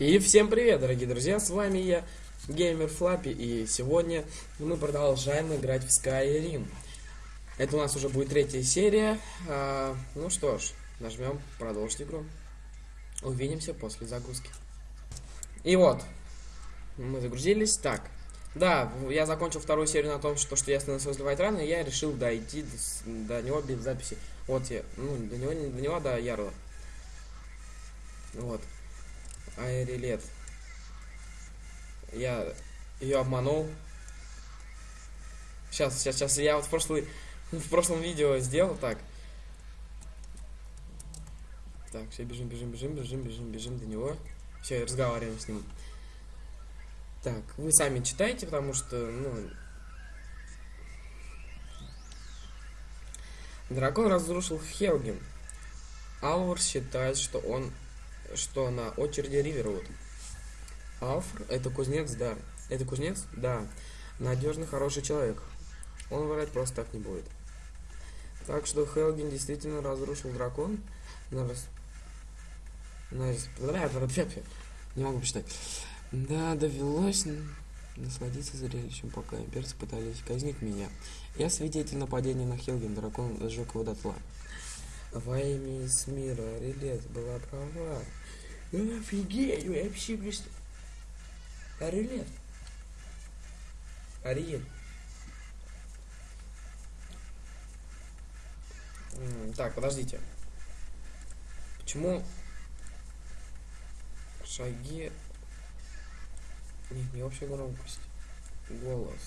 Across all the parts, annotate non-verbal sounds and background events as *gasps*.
И всем привет, дорогие друзья, с вами я, Геймер Флаппи, и сегодня мы продолжаем играть в Skyrim. Это у нас уже будет третья серия. А, ну что ж, нажмем продолжить игру. Увидимся после загрузки. И вот, мы загрузились. Так, да, я закончил вторую серию на том, что, что я остановился возле Вайтрана, и я решил дойти до, до него без записи. Вот я, ну, до него, до него, до Ярла. Вот. Айрилет. Я ее обманул. Сейчас, сейчас, сейчас. Я вот в, прошлый, в прошлом видео сделал так. Так, все, бежим, бежим, бежим, бежим, бежим, бежим до него. Все, разговариваем с ним. Так, вы сами читайте, потому что, ну... Дракон разрушил Хелген. Алвар считает, что он что на очереди Ривервуд. Алфр это кузнец, да. Это кузнец? Да. Надежный, хороший человек. Он врать просто так не будет. Так что Хелген действительно разрушил дракон. На рас... На рас... *laughs* Не могу почитать. Да, довелось насладиться зрелищем, пока имперцы пытались казнить меня. Я свидетель нападения на Хелген, дракон сжег его дотла. Во имя из мира Релет была права. Ну офигеть, вы вообще просто... Релет. Ариель. Так, подождите. Почему шаги... Нет, не общая громкость. Голос.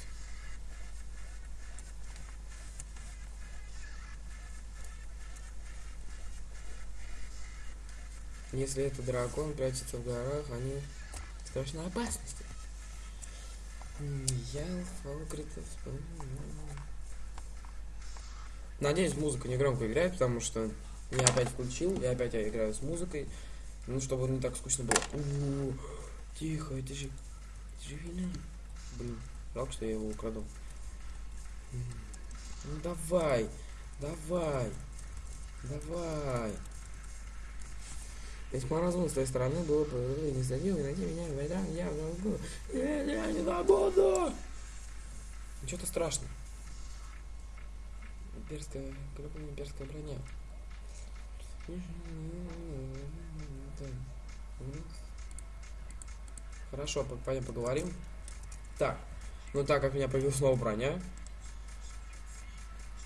Если это дракон прячется в горах, они в страшной опасности. Я Фолкритов. Надеюсь, музыка не громко играет, потому что я опять включил, и опять я играю с музыкой. Ну, чтобы не так скучно было. У -у -у, тихо, это же... Это же вина. Блин, жалко, что я его украду. Ну давай, давай, давай. Весьма разумно с твоей стороны было бы не забил и найти меня в Майдан, я забуду. Я, я не забуду! Ничего-то страшно. Имперская, какая имперская броня. Хорошо, пойдем поговорим. Так, ну так как у меня появилась новая броня.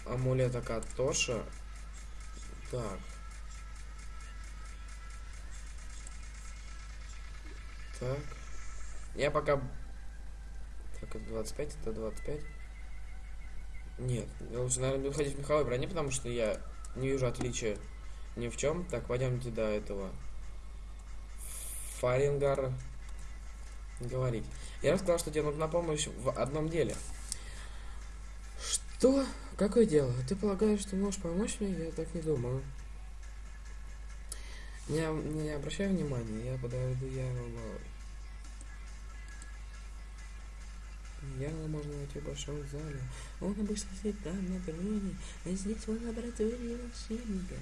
Амулета Катоша. Так, Так. Я пока... Так, это 25, это 25. Нет, лучше, наверное, буду ходить в меховой броне, потому что я не вижу отличия ни в чем. Так, пойдемте до этого. Фарингар говорить. Я рассказал, что тебе нужна помощь в одном деле. Что? Какое дело? Ты полагаешь, что можешь помочь мне? Я так не думаю. Не, не обращай внимания, я подойду, я Яла можно найти в большом зале. Он обычно сидит там на троне, а здесь в лаборатории волшебника.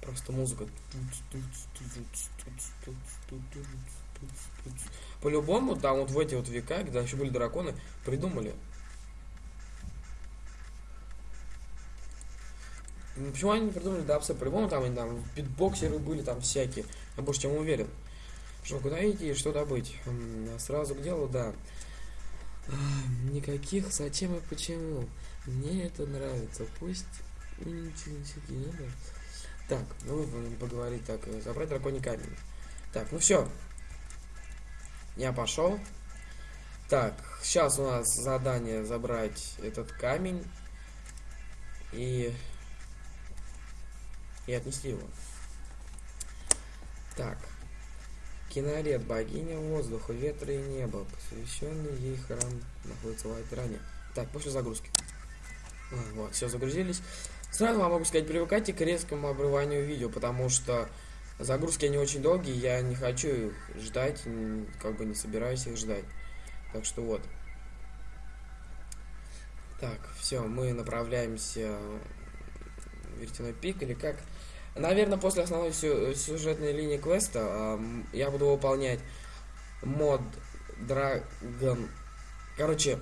Просто музыка. По-любому, там вот в эти вот века, когда еще были драконы, придумали Ну, почему они не придумали дабстеп? По-любому там они там битбоксеры были там всякие. Я больше чем уверен. Что, куда идти, что добыть? Сразу к делу, да. Никаких зачем и почему. Мне это нравится. Пусть ничего не надо. Так, ну поговорить так. Э, забрать драконий камень. Так, ну все. Я пошел. Так, сейчас у нас задание забрать этот камень. И и отнесли его. Так. Киноред, богиня воздуха, ветра и неба, посвященный ей храм находится в Айтране. Так, после загрузки. А, вот, все, загрузились. Сразу вам могу сказать, привыкайте к резкому обрыванию видео, потому что загрузки они очень долгие, я не хочу их ждать, как бы не собираюсь их ждать. Так что вот. Так, все, мы направляемся в Вертяной пик, или как Наверное, после основной сю- сюжетной линии квеста ам, я буду выполнять мод Драгон... Короче,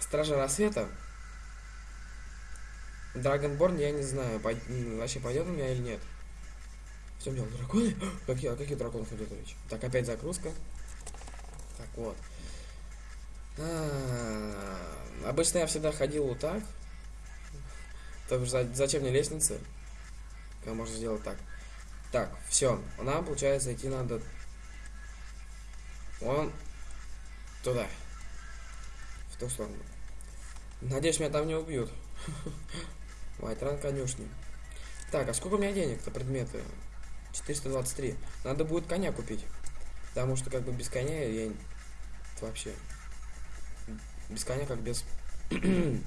Стража Рассвета. Драгонборн я не знаю, пой- вообще пойдет у меня или нет. Все, мне драконы? *gasps* Какие, каких драконах идет речь? Так, опять загрузка. Так, вот. А, Обычно я всегда ходил вот так. Так зачем мне лестница? Можно сделать так? Так, все. Нам, получается, идти надо... Вон туда. В ту сторону. Надеюсь, меня там не убьют. *laughs* Вайтран конюшни. Так, а сколько у меня денег-то предметы? 423. Надо будет коня купить. Потому что как бы без коня я вообще... Без коня как без... *clears throat* Не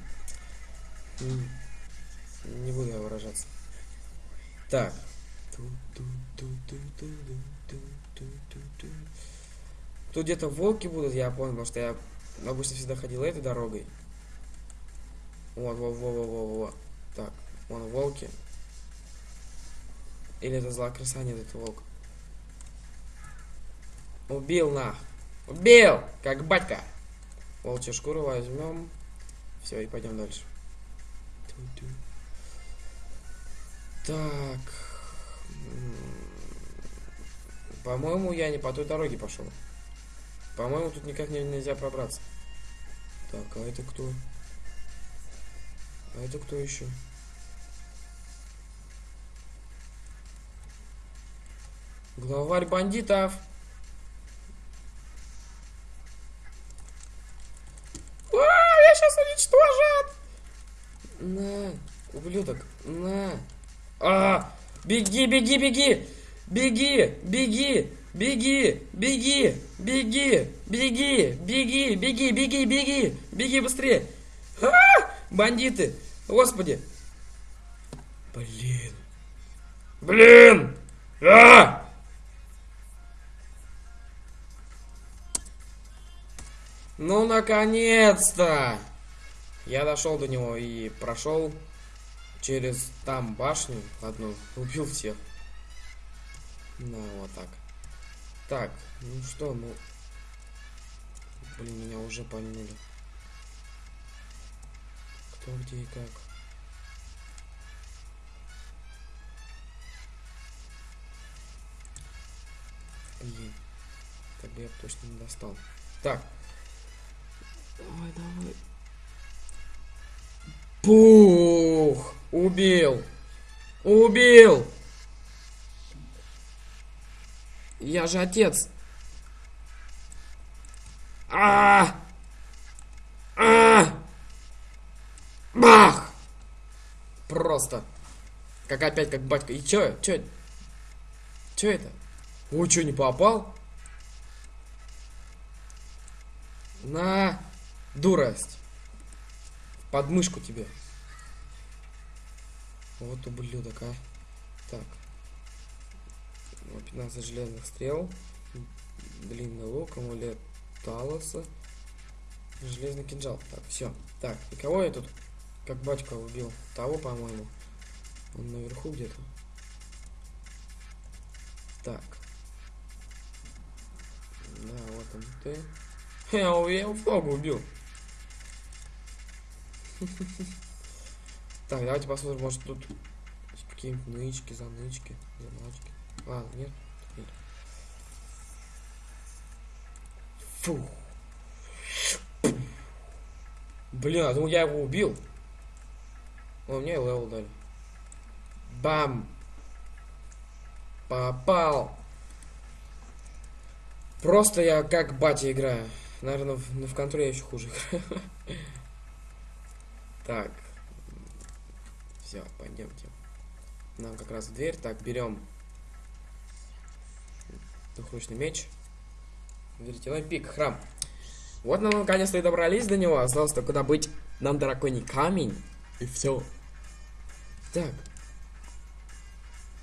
буду я выражаться. Так. Тут где-то волки будут, я понял, потому что я обычно всегда ходил этой дорогой. Вот, во, во, во, во, во. Так, вон волки. Или это злая крыса, нет, это волк. Убил на. Убил! Как батька. Волчью шкуру возьмем. Все, и пойдем дальше. Так. По-моему, я не по той дороге пошел. По-моему, тут никак не- нельзя пробраться. Так, а это кто? А это кто еще? Главарь бандитов. А, я сейчас уничтожат. На, ублюдок, на. А, беги, беги, беги, беги, беги, беги, беги, беги, беги, беги, беги, беги, беги, беги быстрее. А, бандиты, господи. Блин. Блин. А! Ну, наконец-то! Я дошел до него и прошел через там башню одну, убил всех. Ну, вот так. Так, ну что, ну... Блин, меня уже пальнули. Кто где и как. Блин. Бы я точно не достал. Так. Давай, давай. Пух! Убил! Убил! Я же отец. А! А! Бах! Просто. Как опять, как батька. И чё? Чё? Чё это? Ой, чё, не попал? На! Дурость. Подмышку тебе. Вот ублюдок, а. Так. Ну, 15 железных стрел. Длинный лук, амулет Талоса. Железный кинжал. Так, все. Так, и кого я тут, как батька, убил? Того, по-моему. Он наверху где-то. Так. Да, вот он ты. *laughs* Я его флогу убил. *laughs* Так, давайте посмотрим, может тут какие-нибудь нычки, занычки, заначки. А, нет? Нет. Фу. Блин, а думал, я его убил. О, мне level дали. Бам! Попал! Просто я как батя играю. Наверное, в, ну, в контроле я еще хуже играю. *laughs* Так. Все, пойдемте. Нам как раз в дверь. Так, берем двухручный меч. Веретеной пик, храм. Вот мы наконец-то и добрались до него. Осталось только добыть нам драконий камень. И все. Так.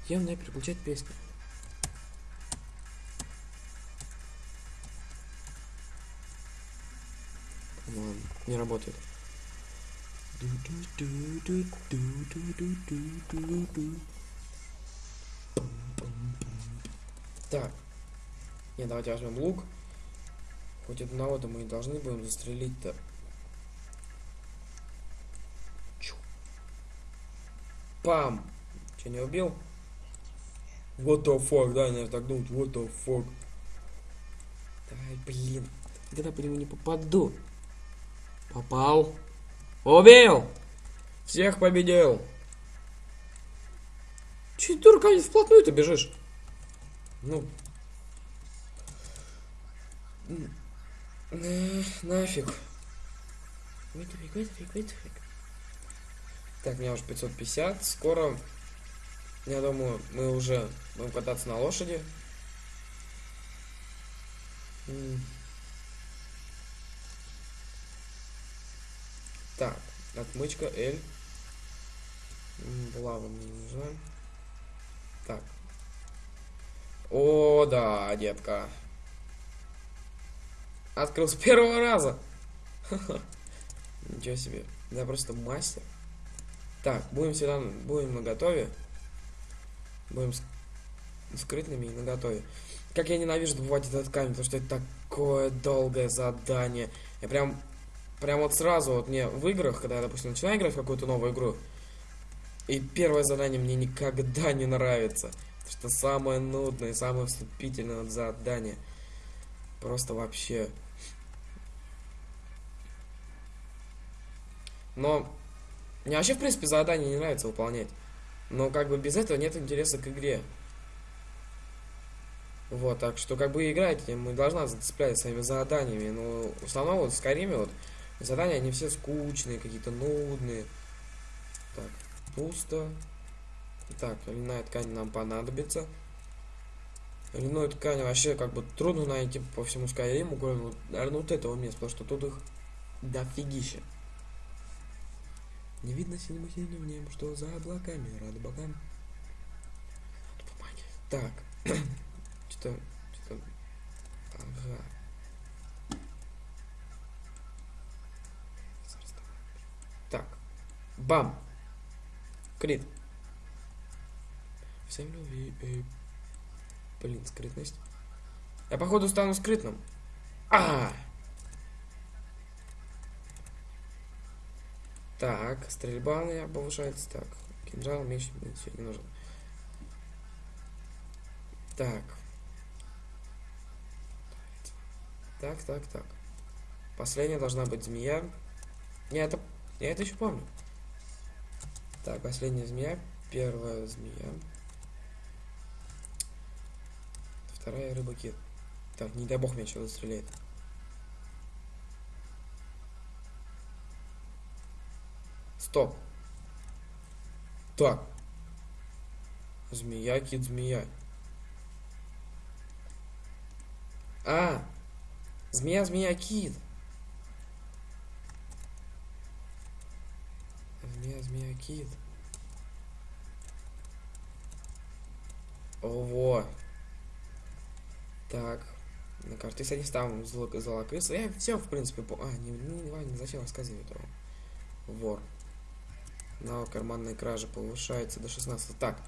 Явно переключать песню. Не работает. Так. Не, давайте возьмем лук. Хоть одного-то мы и должны будем застрелить-то. Пам! Че, не убил? What the fuck, да, наверное, так думать. What the fuck. Давай, блин. Когда по нему не попаду. Попал. Убил! Всех победил! Че ты руками вплотную-то бежишь? Ну. Э, нафиг. A wait a Так, у меня уже 550. Скоро, я думаю, мы уже будем кататься на лошади. Так, отмычка L. Лава мне не нужна. Так. О, да, детка. Открыл с первого раза. *laughs* Ничего себе. Я просто мастер. Так, будем всегда, будем на готове. Будем скрытными и на готове. Как я ненавижу добывать этот камень, потому что это такое долгое задание. Я прям, прям вот сразу вот мне в играх, когда я, допустим, начинаю играть в какую-то новую игру, и первое задание мне никогда не нравится. Что самое нудное, самое вступительное задание. Просто вообще. Но мне вообще, в принципе, задание не нравится выполнять. Но как бы без этого нет интереса к игре. Вот, так что как бы играть мы должна зацеплять своими заданиями. Но в основном вот в Скайриме вот задания они все скучные, какие-то нудные. Так, пусто. Так, льняная ткань нам понадобится. Льняную ткань вообще как бы трудно найти по всему Скайриму, кроме, вот, наверное, вот этого места, потому что тут их дофигища. Не видно синему синим небо, что за облаками, рады богам. Так, *clears throat* что-то, что-то, ага. Так, бам, крит. Всем любви, э, блин, скрытность. Я походу стану скрытным. А! Так, стрельба меня повышается. Так, кинжал, меч, все не нужен. Так. Так, так, так. Последняя должна быть змея. Не, это... Я это еще помню. Так, последняя змея. Первая змея. Вторая рыба кит. Так, не дай бог меня что стреляет. Стоп. Так. Змея, кит, змея. А! Змея, змея, кит. Змея, змея, кит. Ого. Так. На карте, кстати, ставим золокрыса. Я все, в принципе, по... А, не, не, не зачем рассказывать этого. Вор. Навык карманной кражи повышается до 16. Так.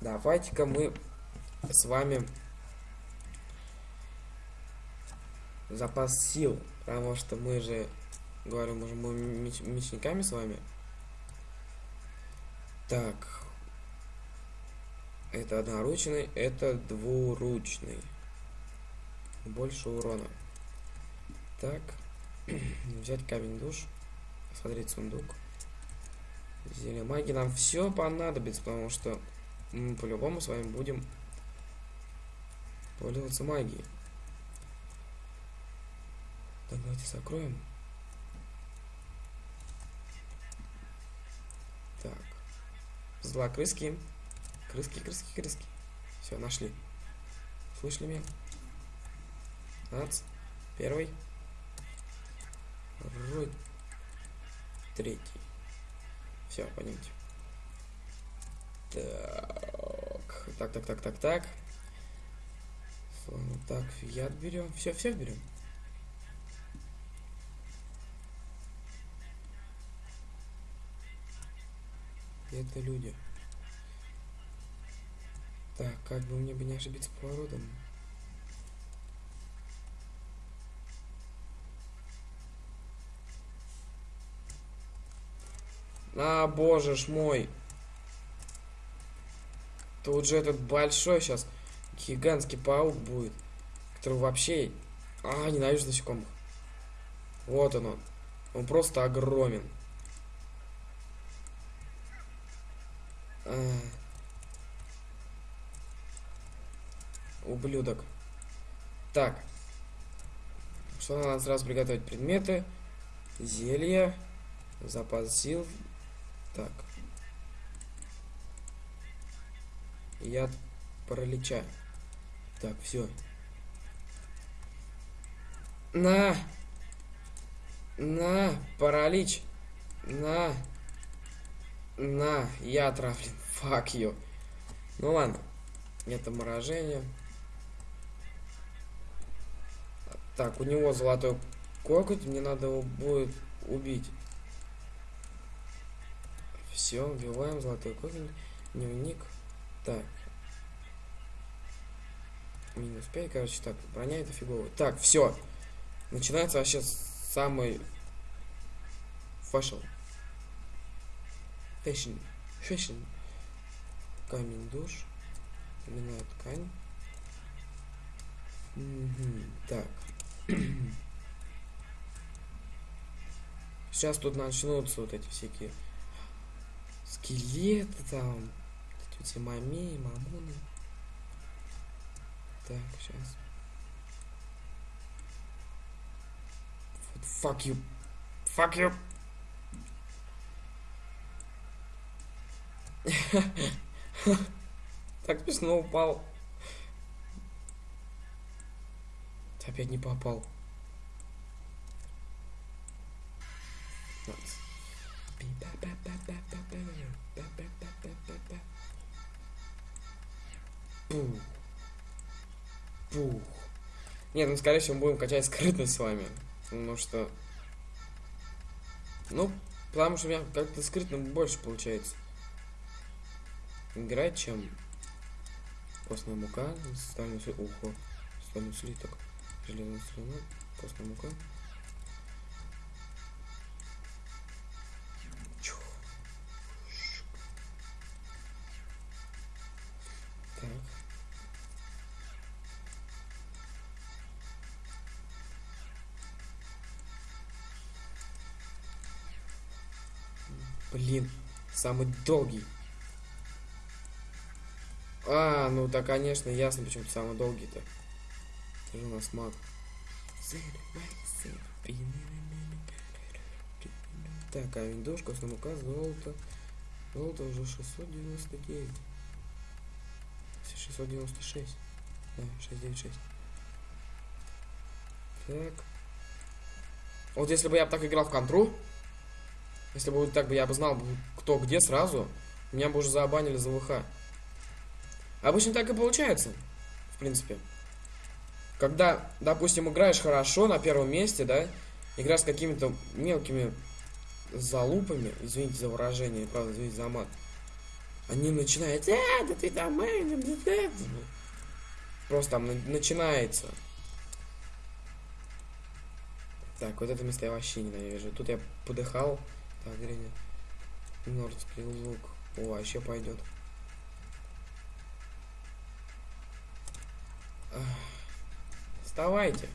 Давайте-ка мы с вами запас сил. Потому что мы же говорим, уже мы меч мечниками с вами. Так. Это одноручный, это двуручный больше урона. Так, *clears throat* взять камень душ, смотреть сундук. Зелье магии нам все понадобится, потому что мы по-любому с вами будем пользоваться магией. Так, давайте закроем. Так. Зла крыски. Крыски, крыски, крыски. Все, нашли. Слышали меня? Нац. Первый. Второй. Третий. Все, пойдемте. Так. Так, так, так, так, так. Так, яд берем. Все, все берем. Это люди. Так, как бы мне бы не ошибиться поворотом. А, боже ж мой. Тут же этот большой сейчас гигантский паук будет, который вообще... А, ненавижу насекомых. Вот он он. Он просто огромен. Ублюдок. Так. Что надо сразу приготовить? Предметы, зелья, запас сил. Так. Яд паралича. Так, все. На! На! Паралич! На! На! Я отравлен. Фак ю. Ну ладно. Это морожение. Так, у него золотой коготь. Мне надо его будет убить. Все, убиваем золотой коготь. Дневник. Так. Минус 5, короче, так, броня это фигово. Так, все. Начинается вообще самый fashion. Fashion. Fashion. Камень душ. Льняная ткань. Угу. Так. Сейчас тут начнутся вот эти всякие скелеты там, эти мамеи, мамоны. Так, сейчас. Fuck you. Fuck you. *laughs* так смешно упал. Опять не попал. Пух. Пух. Нет, ну скорее всего мы будем качать скрытность с вами. Потому что... Ну, потому что у меня как-то скрытно больше получается. Играть, чем постная мука, стальный слиток, ухо, стальный слиток, железный слиток, постная мука. Так. Блин, самый долгий. А, ну да, конечно, ясно, почему самый долгий-то. Это же у нас маг. Так, а виндошка, мука, золото. Золото уже 699. 696. Да, 696. Так. Вот если бы я так играл в контру, если бы так бы я бы знал, кто где сразу, меня бы уже забанили за ВХ. Обычно так и получается, в принципе. Когда, допустим, играешь хорошо на первом месте, да, играешь с какими-то мелкими залупами, извините за выражение, правда, извините за мат, они начинают, а, да ты там, просто там начинается. Так, вот это место я вообще ненавижу. Тут я подыхал. Так, Гриня. Нордский лук. О, еще пойдет. Вставайте.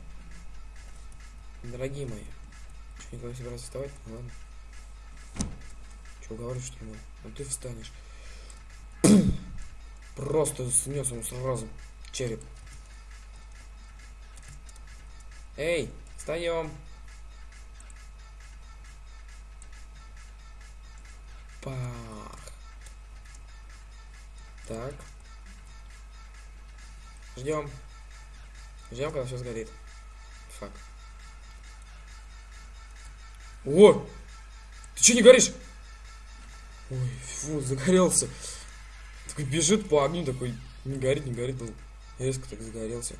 Дорогие мои. Что, никуда не собираться вставать? Ну, ладно. Че, говорю, что ли? Ну ты встанешь. *clears throat* Просто снес ему сразу череп. Эй, встаем. Пах. Так. Ждем. Ждем, когда все сгорит. Фак. О! Ты что не горишь? Ой, фу, загорелся. Такой бежит по огню, такой не горит, не горит. был. Резко так загорелся.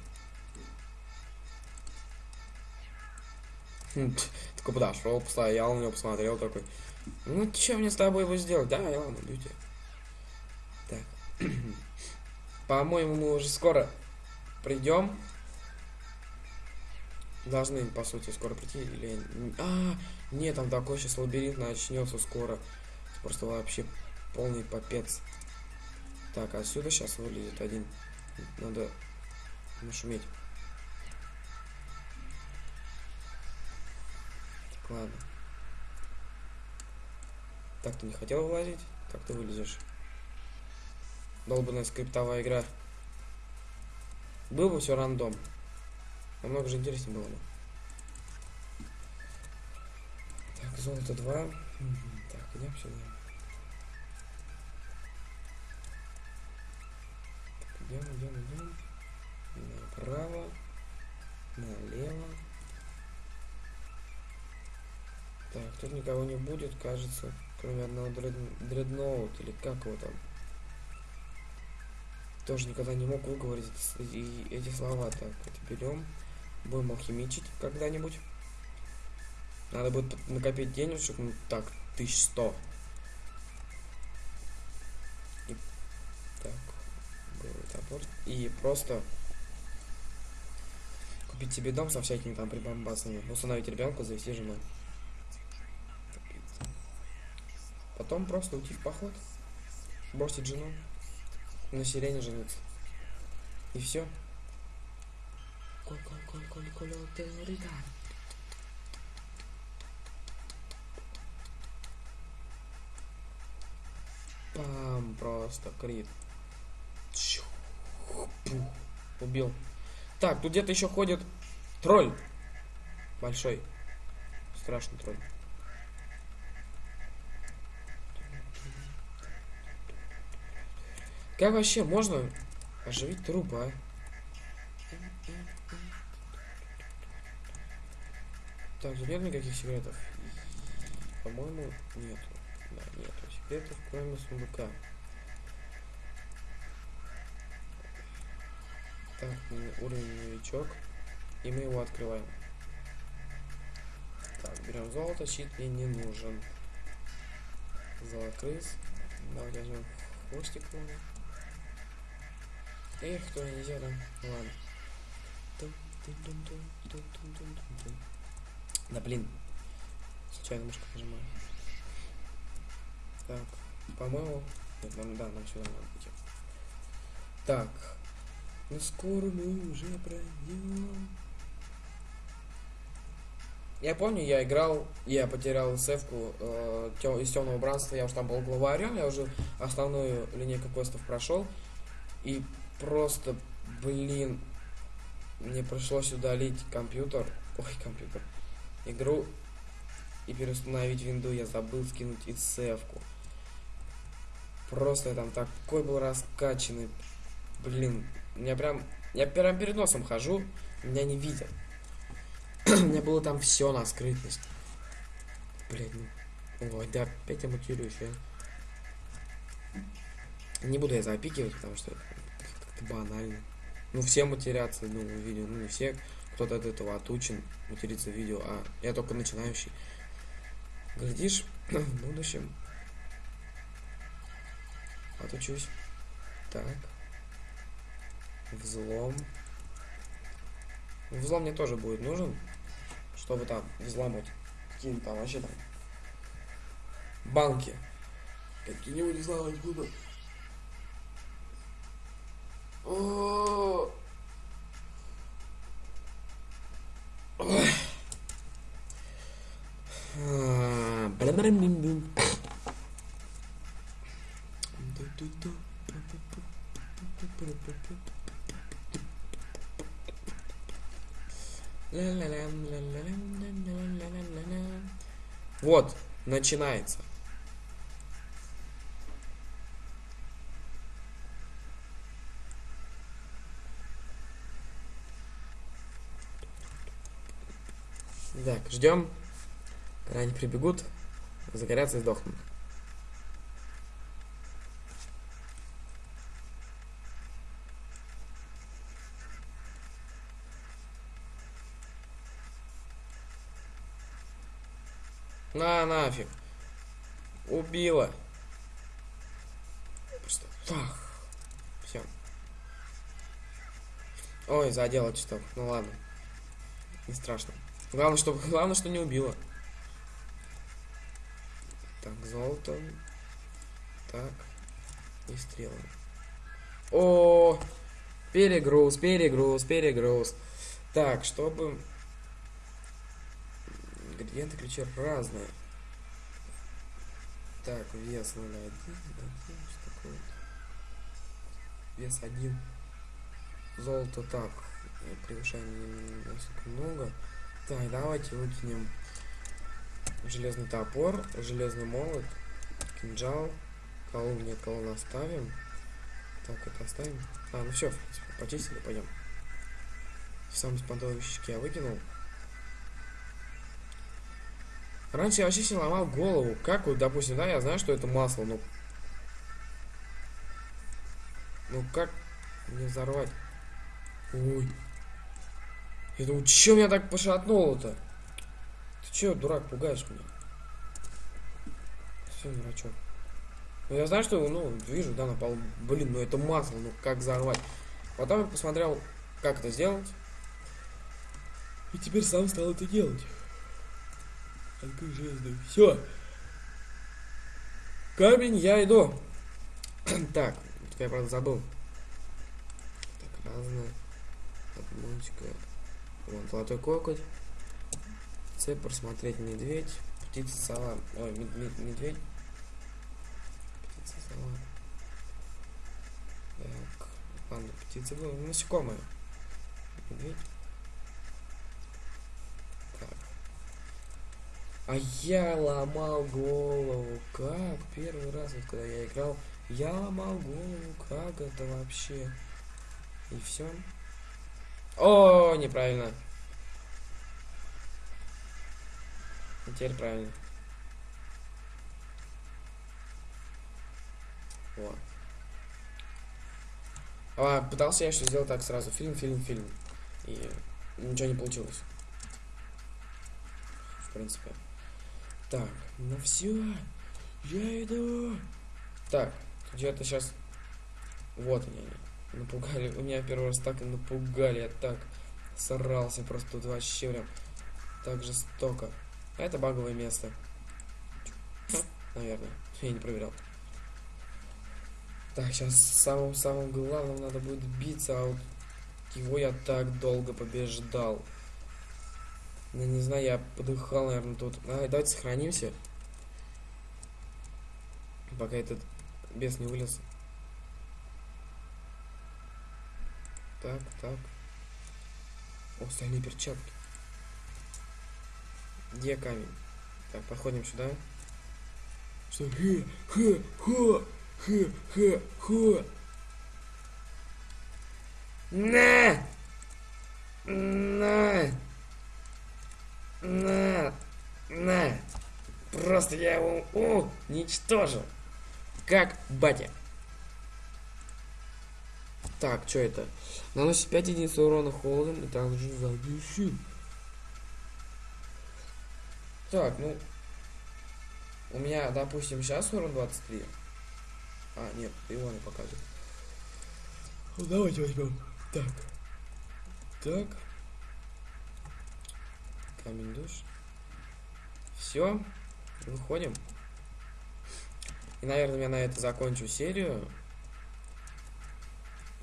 Хм, такой подошел, постоял на него, посмотрел такой. Ну, что мне с тобой его сделать? Да, я ладно, люди. Так. *clears throat* По-моему, мы уже скоро придем. Должны, по сути, скоро прийти. Или... А, нет, там такой сейчас лабиринт начнется скоро. Просто вообще полный попец. Так, отсюда сейчас вылезет один. Надо нашуметь. Так, ладно. Так, ты не хотел вылазить? Как ты вылезешь? Долбанная скриптовая игра. Был бы все рандом. Намного же интереснее было бы. Так, золото 2. Так, идем сюда. Так, идем, идем, идем. Направо. Налево. Так, тут никого не будет, кажется, кроме одного дред... дредноут, или как его там. Тоже никогда не мог выговорить эти, эти слова. Так, это берем. Будем алхимичить когда-нибудь. Надо будет накопить денежек, ну так, 1100. И, так, топор. И просто купить себе дом со всякими там прибамбасами. Установить ребенка, завести жену. Потом просто уйти в поход. Бросить жену. На сирене жениться. И все. Пам, просто крит. Убил. Так, тут где-то еще ходит тролль. Большой. Страшный тролль. Как вообще можно оживить труба? Так, тут нет никаких секретов. По-моему, нет. Да, нет секретов, кроме сундука. Так, уровень новичок. И мы его открываем. Так, берем золото, щит мне не нужен. Золокрыс. Давайте возьмем хвостик. Эх, кто нельзя, да? Ладно. Да блин. Случайно мышку нажимаю. Так, по-моему... Нет, нам, да, нам сюда надо идти. Так. Ну скоро мы уже пройдем. Я помню, я играл, я потерял севку э, из темного бранства, я уже там был главарем, я уже основную линейку квестов прошел. И просто, блин, мне пришлось удалить компьютер, ой, компьютер, игру и переустановить винду, я забыл скинуть и севку. Просто я там такой был раскачанный, блин, меня прям, я прям перед носом хожу, меня не видят. *clears throat* У меня было там все на скрытность. Блин, ну, ой, да опять я матерюсь, я. Не буду я запикивать, потому что это банально. Ну, все матерятся, ну, в видео. Ну, не все, кто-то от этого отучен материться в видео, а я только начинающий. Глядишь, *clears throat* в будущем отучусь. Так. Взлом. Взлом мне тоже будет нужен, чтобы там взломать какие-нибудь там вообще там банки. Какие-нибудь взломать буду. Ой. Вот, начинается. Так, ждем. Когда они прибегут, загорятся и сдохнут. На нафиг. Убила. Просто. Так. Все. Ой, задела чуток. Ну ладно. Не страшно. Главное, что, главное, что не убило. Так, золото. Так. И стрелы. О, перегруз, перегруз, перегруз. Так, чтобы... Ингредиенты ключи разные. Так, вес 0,1, что? Вес 1. Золото так. Превышаем насколько много. Так, давайте выкинем железный топор, железный молот, кинжал, колу нет, колонну оставим. Так, это оставим. А, ну все, почистили, пойдем. Сам спонтовые вещички я выкинул. Раньше я вообще себе ломал голову. Как вот, допустим, да, я знаю, что это масло, но... Ну как не взорвать? Ой. Я думаю, чё меня так пошатнуло-то? Ты чё, дурак, пугаешь меня? Все, дурачок. Ну я знаю, что, ну, вижу, да, на полу. Блин, ну это масло, ну как взорвать? Потом я посмотрел, как это сделать. И теперь сам стал это делать. Открой железную. Все. Камень, я иду. *clears throat* так, я правда забыл. Так, разное. Обмочка. Вон золотой кокоть. Цепь, просмотреть медведь. Птица, сова. Ой, медведь. Птица, сова. Так, ладно, птица была насекомая. Медведь. Так. А я ломал голову. Как? Первый раз, вот когда я играл, я ломал голову. Как это вообще? И все. О, неправильно. Теперь правильно. Вот. А, пытался я что сделать так сразу. Фильм, фильм, фильм. И ничего не получилось. В принципе. Так, ну все. Я иду. Так, где-то сейчас... Вот они. Напугали. У меня первый раз так и напугали. Я так сорался просто тут вообще прям так жестоко. А это баговое место. Наверное. Я не проверял. Так, сейчас самым-самым главным надо будет биться, а вот его я так долго побеждал. Ну, не знаю, я подыхал, наверное, тут. А, давайте сохранимся. Пока этот бес не вылез. Так, так. О, стальные перчатки. Где камень? Так, подходим сюда. Что? Хе, хе, хе, хе, хе, хе. На! На! На! На! Просто я его у, уничтожил. Как батя. Так, что это? Наносит 5 единиц урона холодом и также задуши. Так, ну... У меня, допустим, сейчас урон 23. А, нет, его не показывает. Ну, давайте возьмем. Так. Так. Камень душ. Все. Выходим. И, наверное, я на это закончу серию.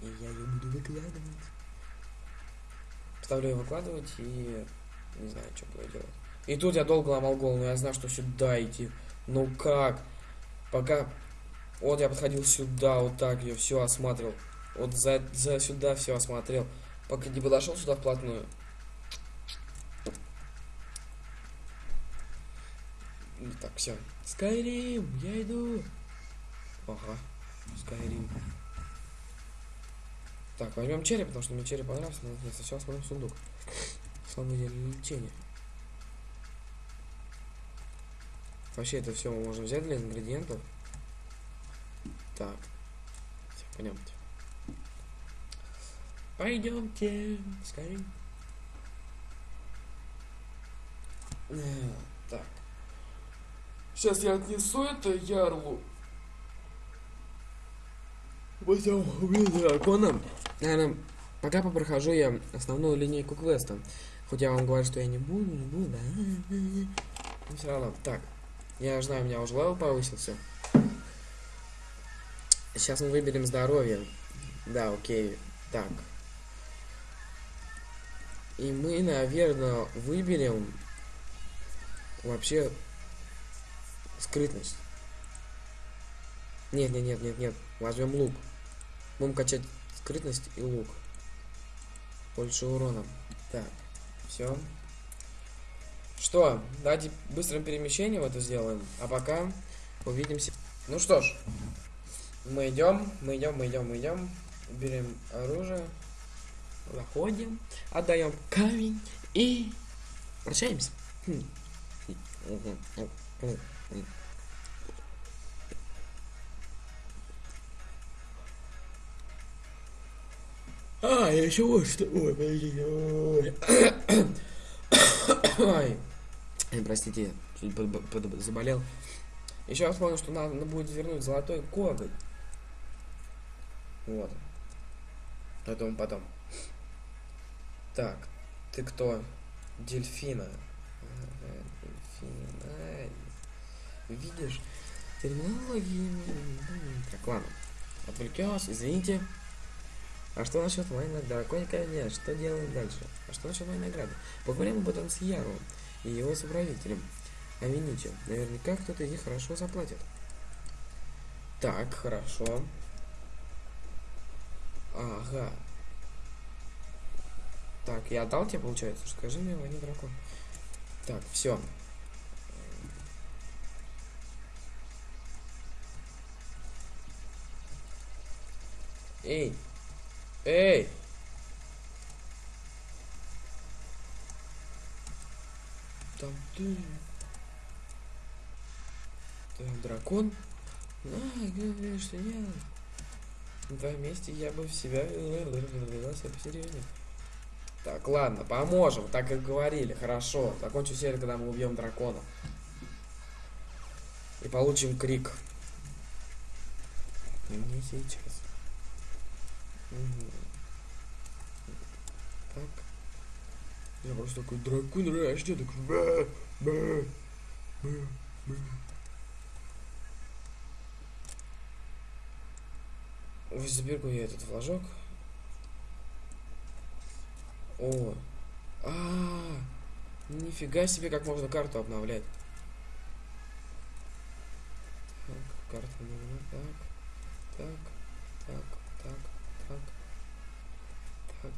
И я ее буду выкладывать. Ставлю ее выкладывать и не знаю, что буду делать. И тут я долго ломал голову, я знаю, что сюда идти. Ну как? Пока... Вот я подходил сюда, вот так я все осматривал. Вот за, за сюда все осмотрел. Пока не подошел сюда вплотную. Ну так, все. Скайрим, я иду. Ага, Скайрим. Так, возьмем череп, потому что мне череп понравился, но я сначала смотрим сундук. Слабое лечение. Вообще это все мы можем взять для ингредиентов. Так. Пойдемте. Пойдемте, скорее. Э, так. Сейчас я отнесу это ярлу. Пойдем убить дракона. Наверное, Пока попрохожу я основную линейку квеста. Хоть я вам говорю, что я не буду, не буду. Но все равно. Так. Я знаю, у меня уже level повысился. Сейчас мы выберем здоровье. Да, окей. Так. И мы, наверное, выберем вообще скрытность. Нет, нет, нет, нет, нет. Возьмем лук. Будем качать скрытность и лук. Больше урона. Так, все. Что, давайте быстрым перемещением это сделаем. А пока увидимся. Ну что ж, мы идем, мы идем, мы идем, мы идем. Берем оружие. Заходим, отдаем камень и прощаемся. Хм. А, я еще вот что. Ой, подождите. Ой. *coughs* Ой. Ой, Простите, чуть под- под- заболел. Еще я вспомнил, что надо будет вернуть золотой коготь. Вот. Мы потом. Так, ты кто? Дельфина. Ага, Дельфина. Видишь? Терминология. Так, ладно. Отвлеклась, извините. А что насчет моей награды? Нет, что делаем дальше? А что насчет моей награды? Поговорим об этом с Яром и его соправителем. Амините. Наверняка кто-то из них хорошо заплатит. Так, хорошо. Ага. Так, я отдал тебе, получается? Скажи мне, не дракон. Так, все. Эй! Эй! Там ты... Ты дракон? А, говоришь, что нет. Твоем месте я бы в себя вела себя посерьезнее. Так, ладно, поможем, так как говорили. Хорошо. Закончу серию, когда мы убьем дракона. И получим крик. Не сейчас. Мгм. Так. Просто такой дракон рожден, такой ба, ба, ба. Ой, Заберу я этот флажок. О, а, -а, -а нифига себе, как можно карту обновлять. Так, карту нужна, так, так, так, так, так, так,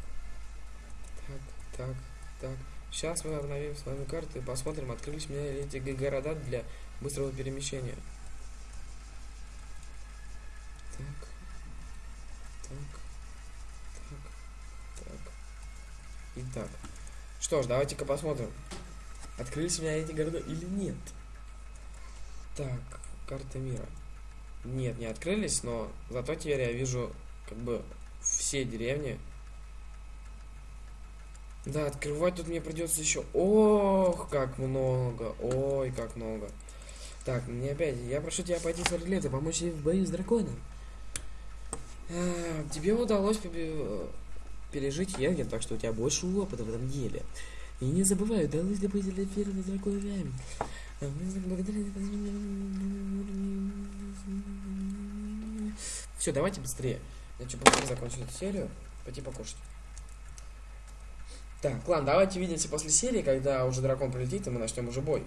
так, так, так. Сейчас мы обновим с вами карты и посмотрим, открылись у ли эти города для быстрого перемещения. Так, так, так, так. Итак. Что ж, давайте-ка посмотрим. Открылись у меня эти города или нет. Так, карта мира. Нет, не открылись, но зато теперь я вижу как бы все деревни. Да, открывать тут мне придется еще. Ох, как много. Ой, как много. Так, мне опять. Я прошу тебя пойти с Орлета, помочь ей в бою с драконом. А, тебе удалось пережить Йенген, так что у тебя больше опыта в этом деле. И не забывай, удалось добыть для первого дракона Все, давайте быстрее. Я что, быстрее закончу эту серию. Пойти покушать. Так, ладно, давайте увидимся после серии, когда уже дракон прилетит, и мы начнем уже бой.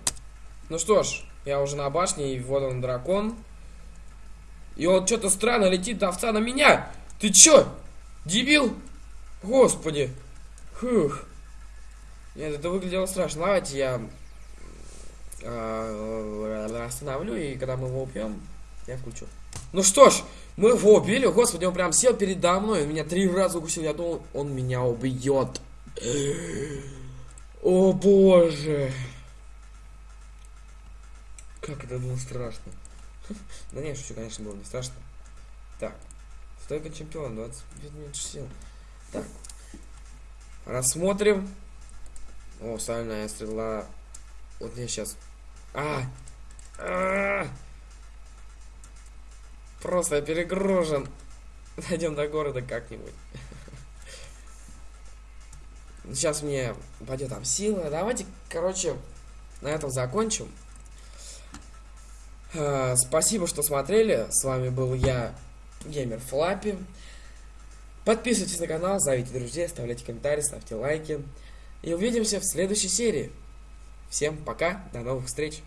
Ну что ж, я уже на башне, и вот он дракон. И он что-то странно летит до овца на меня. Ты чё? Дебил? Господи. Фух. Нет, это выглядело страшно. Давайте я э, остановлю, и когда мы его убьем, я включу. Ну что ж, мы его убили. Господи, он прям сел передо мной. Он меня три раза укусил. Я думал, он меня убьет. О боже. Как это было страшно. *laughs* Да не, шучу, конечно, было не страшно. Так. Стойка чемпион, 25 минут сил. Так. Рассмотрим. О, сальная стрела. Вот мне сейчас. А! А! Просто я перегружен. *laughs* Дойдем до города как-нибудь. Сейчас мне пойдет там сила. Давайте, короче, на этом закончим. Э, спасибо, что смотрели. С вами был я, Геймер Флаппи. Подписывайтесь на канал, зовите друзей, оставляйте комментарии, ставьте лайки. И увидимся в следующей серии. Всем пока, до новых встреч.